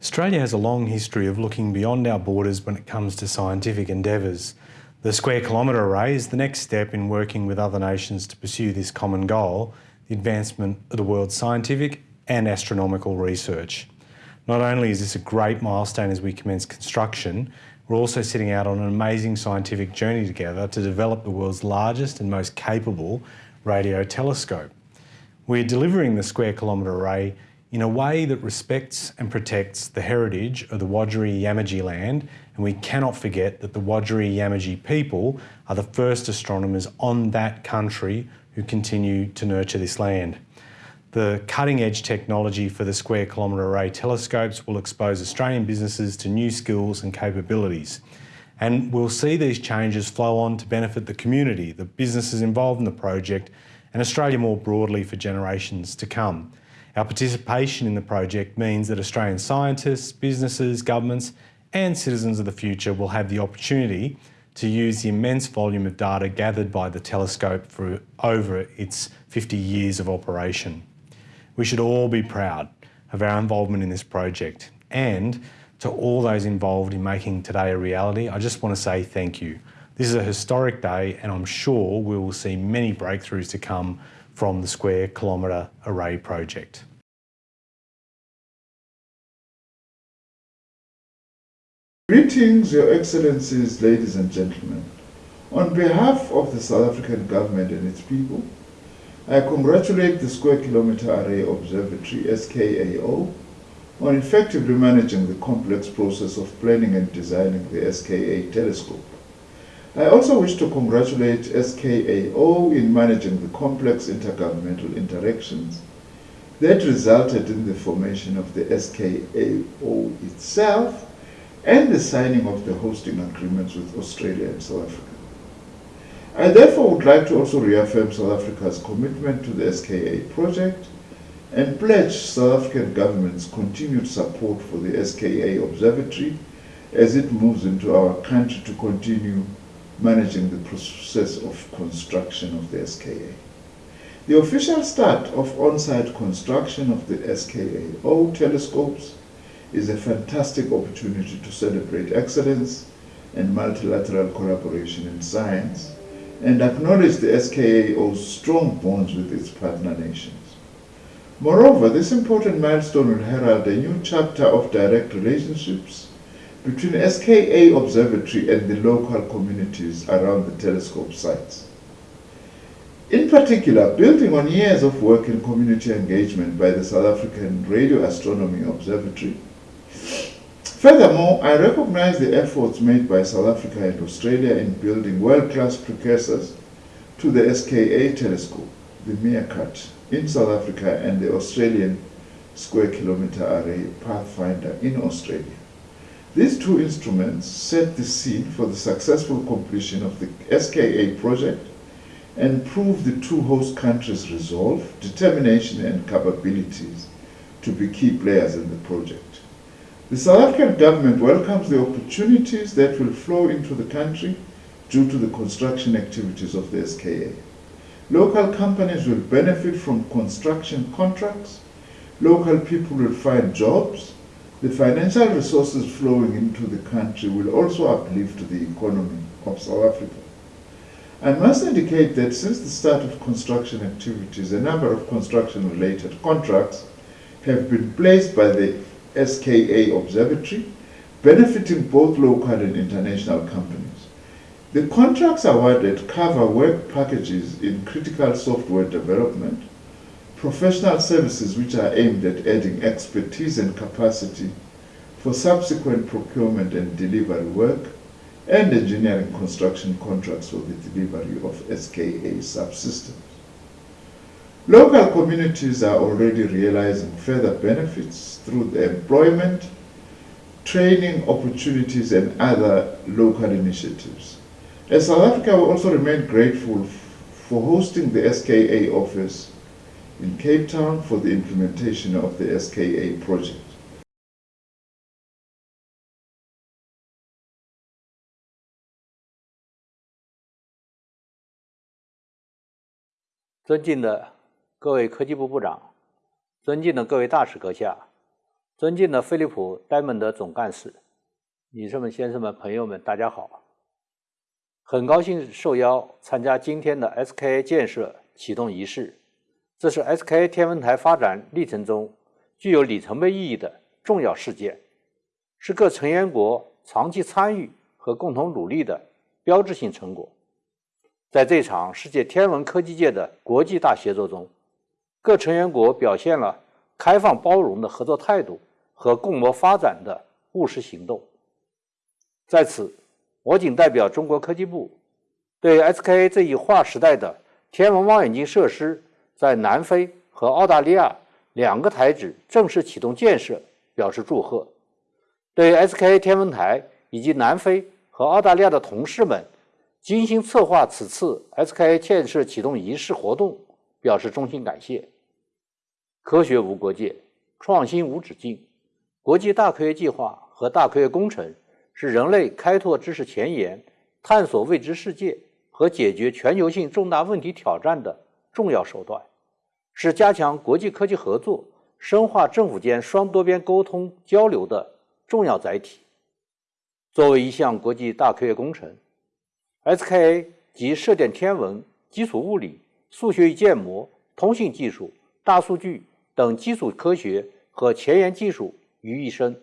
Australia has a long history of looking beyond our borders when it comes to scientific endeavours. The Square Kilometre Array is the next step in working with other nations to pursue this common goal, the advancement of the world's scientific and astronomical research. Not only is this a great milestone as we commence construction, we're also setting out on an amazing scientific journey together to develop the world's largest and most capable radio telescope. We're delivering the Square Kilometre Array in a way that respects and protects the heritage of the Wajarri Yamaji land and we cannot forget that the Wajarri Yamaji people are the first astronomers on that country who continue to nurture this land. The cutting edge technology for the Square Kilometre Array telescopes will expose Australian businesses to new skills and capabilities. And we'll see these changes flow on to benefit the community, the businesses involved in the project and Australia more broadly for generations to come. Our participation in the project means that Australian scientists, businesses, governments and citizens of the future will have the opportunity to use the immense volume of data gathered by the telescope for over its 50 years of operation. We should all be proud of our involvement in this project and to all those involved in making today a reality, I just want to say thank you. This is a historic day and I'm sure we will see many breakthroughs to come from the Square Kilometre Array project. Greetings, Your Excellencies, ladies and gentlemen. On behalf of the South African government and its people, I congratulate the Square Kilometre Array Observatory, SKAO, on effectively managing the complex process of planning and designing the SKA telescope. I also wish to congratulate SKAO in managing the complex intergovernmental interactions that resulted in the formation of the SKAO itself and the signing of the hosting agreements with Australia and South Africa. I therefore would like to also reaffirm South Africa's commitment to the SKA project and pledge South African government's continued support for the SKA Observatory as it moves into our country to continue managing the process of construction of the SKA. The official start of on-site construction of the SKAO telescopes is a fantastic opportunity to celebrate excellence and multilateral collaboration in science and acknowledge the SKAO's strong bonds with its partner nations. Moreover, this important milestone will herald a new chapter of direct relationships between SKA Observatory and the local communities around the telescope sites. In particular, building on years of work in community engagement by the South African Radio Astronomy Observatory, Furthermore, I recognize the efforts made by South Africa and Australia in building world-class precursors to the SKA telescope, the MeerKAT, in South Africa and the Australian Square Kilometre Array Pathfinder in Australia. These two instruments set the scene for the successful completion of the SKA project and prove the two host countries' resolve, determination and capabilities to be key players in the project. The South African government welcomes the opportunities that will flow into the country due to the construction activities of the SKA. Local companies will benefit from construction contracts, local people will find jobs, the financial resources flowing into the country will also uplift the economy of South Africa. I must indicate that since the start of construction activities, a number of construction-related contracts have been placed by the SKA Observatory, benefiting both local and international companies. The contracts awarded cover work packages in critical software development, professional services which are aimed at adding expertise and capacity for subsequent procurement and delivery work, and engineering construction contracts for the delivery of SKA subsystems. Local communities are already realizing further benefits through the employment, training opportunities and other local initiatives. As South Africa will also remain grateful for hosting the SKA office in Cape Town for the implementation of the SKA project. 尊敬的各位科技部部长，尊敬的各位大使阁下，尊敬的飞利浦戴蒙德总干事、女士们、先生们、朋友们，大家好！很高兴受邀参加今天的 SKA 建设启动仪式。这是 SKA 天文台发展历程中具有里程碑意义的重要事件，是各成员国长期参与和共同努力的标志性成果。在这场世界天文科技界的国际大协作中，各成员国表现了开放包容的合作态度和共谋发展的务实行动。在此，我谨代表中国科技部，对 SKA 这一划时代的天文望远镜设施在南非和澳大利亚两个台址正式启动建设表示祝贺，对 SKA 天文台以及南非和澳大利亚的同事们精心策划此次 SKA 建设启动仪式活动表示衷心感谢。科学无国界，创新无止境，国际大科学计划和大科学工程。是人类开拓知识前沿、探索未知世界和解决全球性重大问题挑战的重要手段，是加强国际科技合作、深化政府间双多边沟通交流的重要载体。作为一项国际大科学工程，SKA 集射电天文、基础物理、数学与建模、通信技术、大数据等基础科学和前沿技术于一身，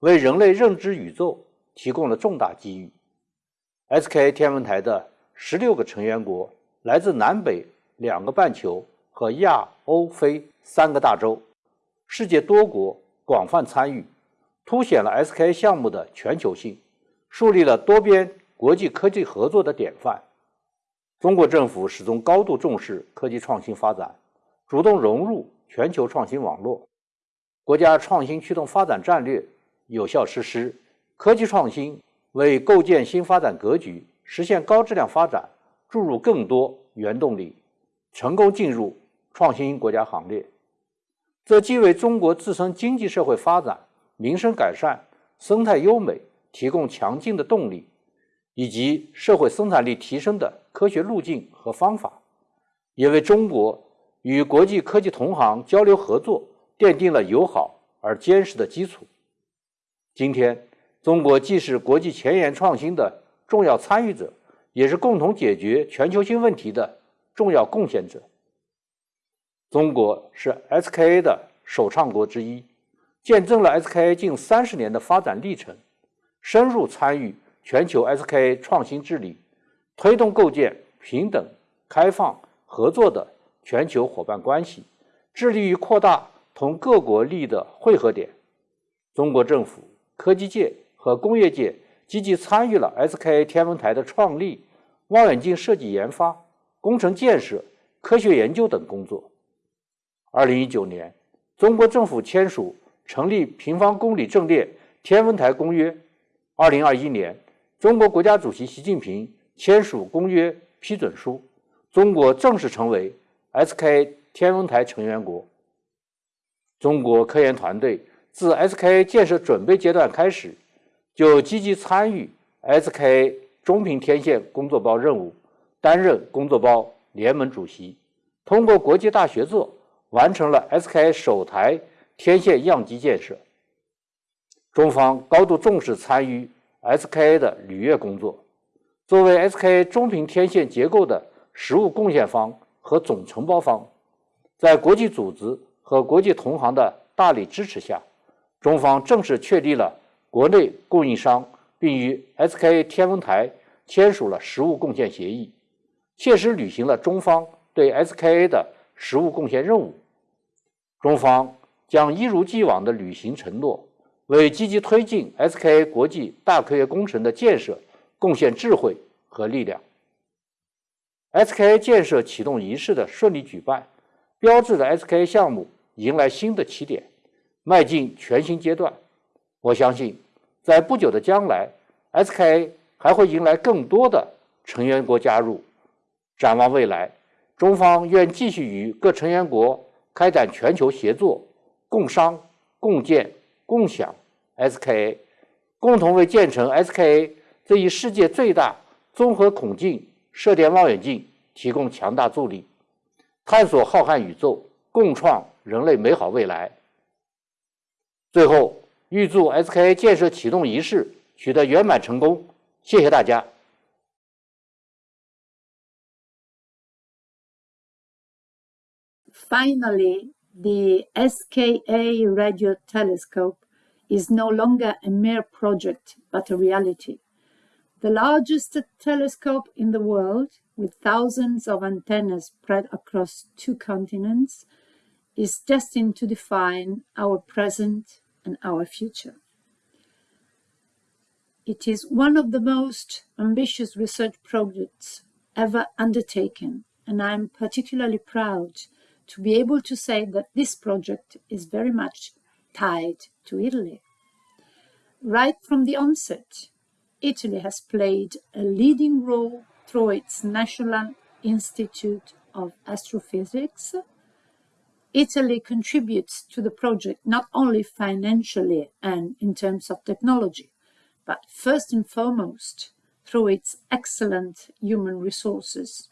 为人类认知宇宙。提供了重大机遇。SKA 天文台的十六个成员国来自南北两个半球和亚欧非三个大洲，世界多国广泛参与，凸显了 SKA 项目的全球性，树立了多边国际科技合作的典范。中国政府始终高度重视科技创新发展，主动融入全球创新网络，国家创新驱动发展战略有效实施。科技创新为构建新发展格局、实现高质量发展注入更多原动力，成功进入创新国家行列。这既为中国自身经济社会发展、民生改善、生态优美提供强劲的动力，以及社会生产力提升的科学路径和方法，也为中国与国际科技同行交流合作奠定了友好而坚实的基础。今天。中国既是国际前沿创新的重要参与者，也是共同解决全球性问题的重要贡献者。中国是 SKA 的首倡国之一，见证了 SKA 近三十年的发展历程，深入参与全球 SKA 创新治理，推动构建平等、开放、合作的全球伙伴关系，致力于扩大同各国利益的汇合点。中国政府、科技界。和工业界积极参与了 SKA 天文台的创立、望远镜设计研发、工程建设、科学研究等工作。二零一九年，中国政府签署成立平方公里阵列天文台公约。二零二一年，中国国家主席习近平签署公约批准书，中国正式成为 SKA 天文台成员国。中国科研团队自 SKA 建设准备阶段开始。就积极参与 SKA 中频天线工作包任务，担任工作包联盟主席。通过国际大协作，完成了 SKA 首台天线样机建设。中方高度重视参与 SKA 的履约工作。作为 SKA 中频天线结构的实物贡献方和总承包方，在国际组织和国际同行的大力支持下，中方正式确立了。国内供应商并与 SKA 天文台签署了实物贡献协议，切实履行了中方对 SKA 的实物贡献任务。中方将一如既往地履行承诺，为积极推进 SKA 国际大科学工程的建设贡献智慧和力量。SKA 建设启动仪式的顺利举办，标志着 SKA 项目迎来新的起点，迈进全新阶段。我相信，在不久的将来，SKA 还会迎来更多的成员国加入。展望未来，中方愿继续与各成员国开展全球协作，共商、共建、共享 SKA，共同为建成 SKA 这一世界最大综合孔径射电望远镜提供强大助力，探索浩瀚宇宙，共创人类美好未来。最后，预祝 SKA 建设启动仪式取得圆满成功。谢谢大家。Finally, the SKA radio telescope is no longer a mere project, but a reality. The largest telescope in the world, with thousands of antennas spread across two continents, is destined to define our present and our future. It is one of the most ambitious research projects ever undertaken, and I'm particularly proud to be able to say that this project is very much tied to Italy. Right from the onset, Italy has played a leading role through its National Institute of Astrophysics. Italy contributes to the project not only financially and in terms of technology, but first and foremost through its excellent human resources,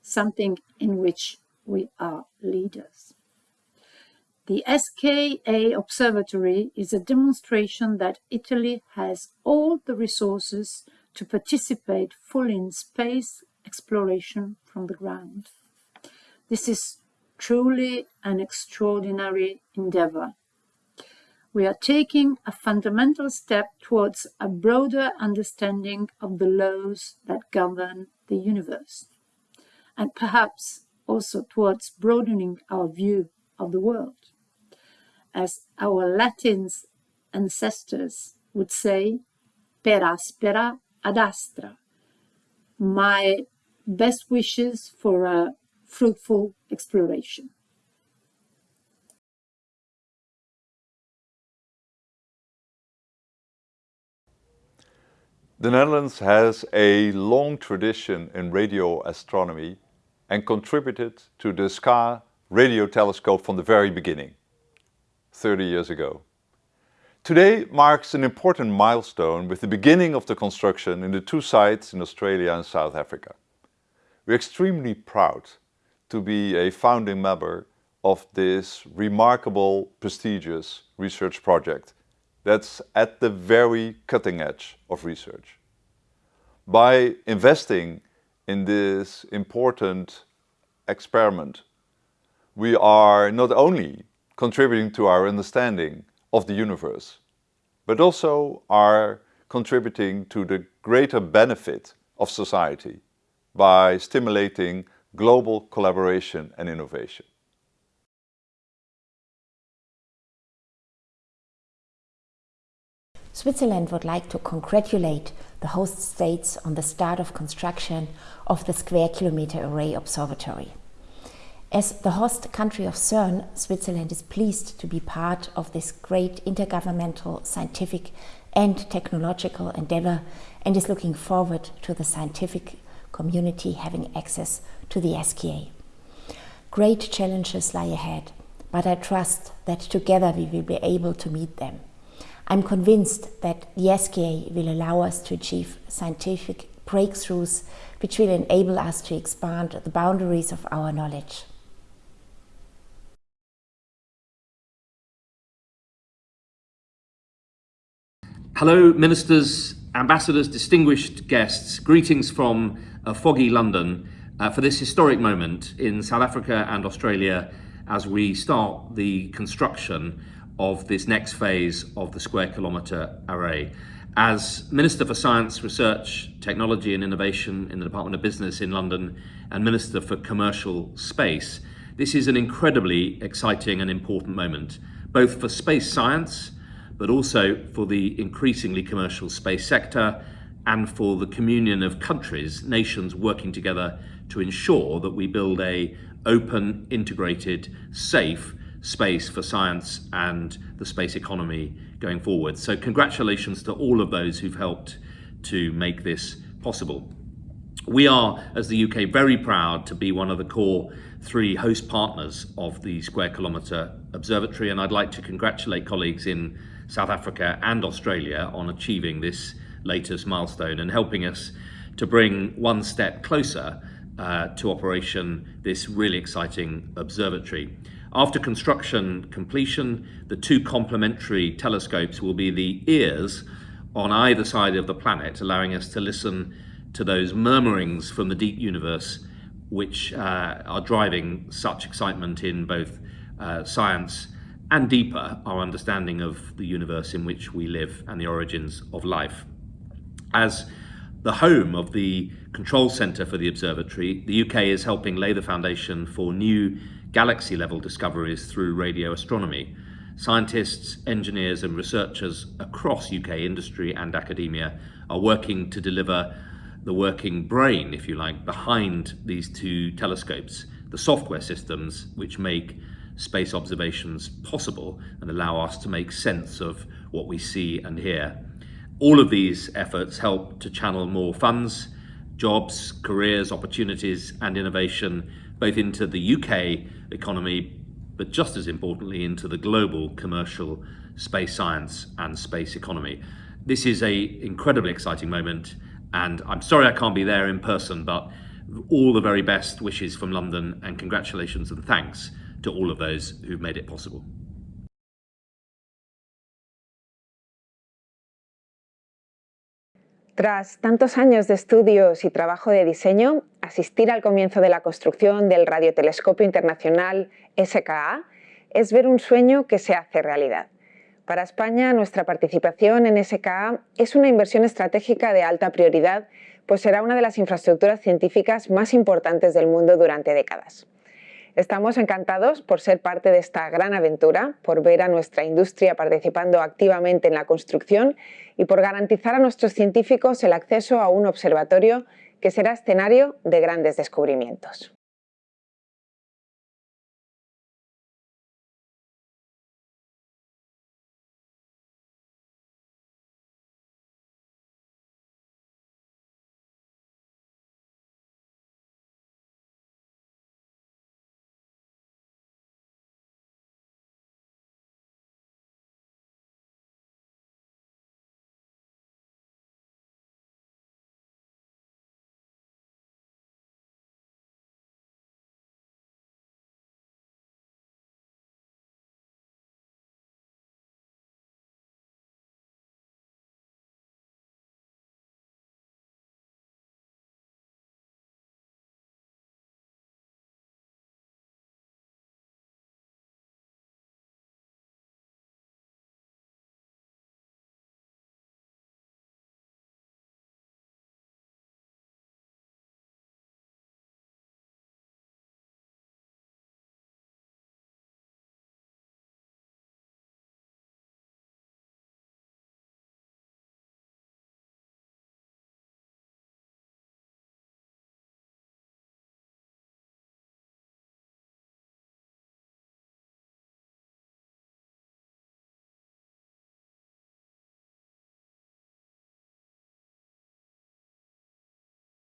something in which we are leaders. The SKA Observatory is a demonstration that Italy has all the resources to participate fully in space exploration from the ground. This is truly an extraordinary endeavor. We are taking a fundamental step towards a broader understanding of the laws that govern the universe, and perhaps also towards broadening our view of the world. As our Latin ancestors would say, per aspera ad astra. My best wishes for a fruitful exploration. The Netherlands has a long tradition in radio astronomy and contributed to the SKA radio telescope from the very beginning, 30 years ago. Today marks an important milestone with the beginning of the construction in the two sites in Australia and South Africa. We're extremely proud to be a founding member of this remarkable, prestigious research project that's at the very cutting edge of research. By investing in this important experiment, we are not only contributing to our understanding of the universe, but also are contributing to the greater benefit of society by stimulating global collaboration and innovation. Switzerland would like to congratulate the host states on the start of construction of the Square Kilometre Array Observatory. As the host country of CERN, Switzerland is pleased to be part of this great intergovernmental scientific and technological endeavor and is looking forward to the scientific community having access to the SKA. Great challenges lie ahead, but I trust that together we will be able to meet them. I'm convinced that the SKA will allow us to achieve scientific breakthroughs which will enable us to expand the boundaries of our knowledge. Hello, ministers, ambassadors, distinguished guests. Greetings from uh, foggy London uh, for this historic moment in South Africa and Australia as we start the construction of this next phase of the Square Kilometre Array. As Minister for Science, Research, Technology and Innovation in the Department of Business in London and Minister for Commercial Space, this is an incredibly exciting and important moment, both for space science, but also for the increasingly commercial space sector and for the communion of countries, nations working together to ensure that we build a open, integrated, safe space for science and the space economy going forward. So congratulations to all of those who've helped to make this possible. We are, as the UK, very proud to be one of the core three host partners of the Square Kilometre Observatory, and I'd like to congratulate colleagues in South Africa and Australia on achieving this latest milestone and helping us to bring one step closer uh, to operation this really exciting observatory. After construction completion, the two complementary telescopes will be the ears on either side of the planet, allowing us to listen to those murmurings from the deep universe which uh, are driving such excitement in both uh, science and deeper our understanding of the universe in which we live and the origins of life. As the home of the control centre for the observatory, the UK is helping lay the foundation for new galaxy level discoveries through radio astronomy. Scientists, engineers and researchers across UK industry and academia are working to deliver the working brain, if you like, behind these two telescopes, the software systems which make space observations possible and allow us to make sense of what we see and hear. All of these efforts help to channel more funds, jobs, careers, opportunities and innovation both into the UK economy but just as importantly into the global commercial space science and space economy. This is a incredibly exciting moment and I'm sorry I can't be there in person but all the very best wishes from London and congratulations and thanks to all of those who've made it possible. Tras tantos años de estudios y trabajo de diseño, asistir al comienzo de la construcción del Radiotelescopio Internacional SKA es ver un sueño que se hace realidad. Para España, nuestra participación en SKA es una inversión estratégica de alta prioridad, pues será una de las infraestructuras científicas más importantes del mundo durante décadas. Estamos encantados por ser parte de esta gran aventura, por ver a nuestra industria participando activamente en la construcción y por garantizar a nuestros científicos el acceso a un observatorio que será escenario de grandes descubrimientos.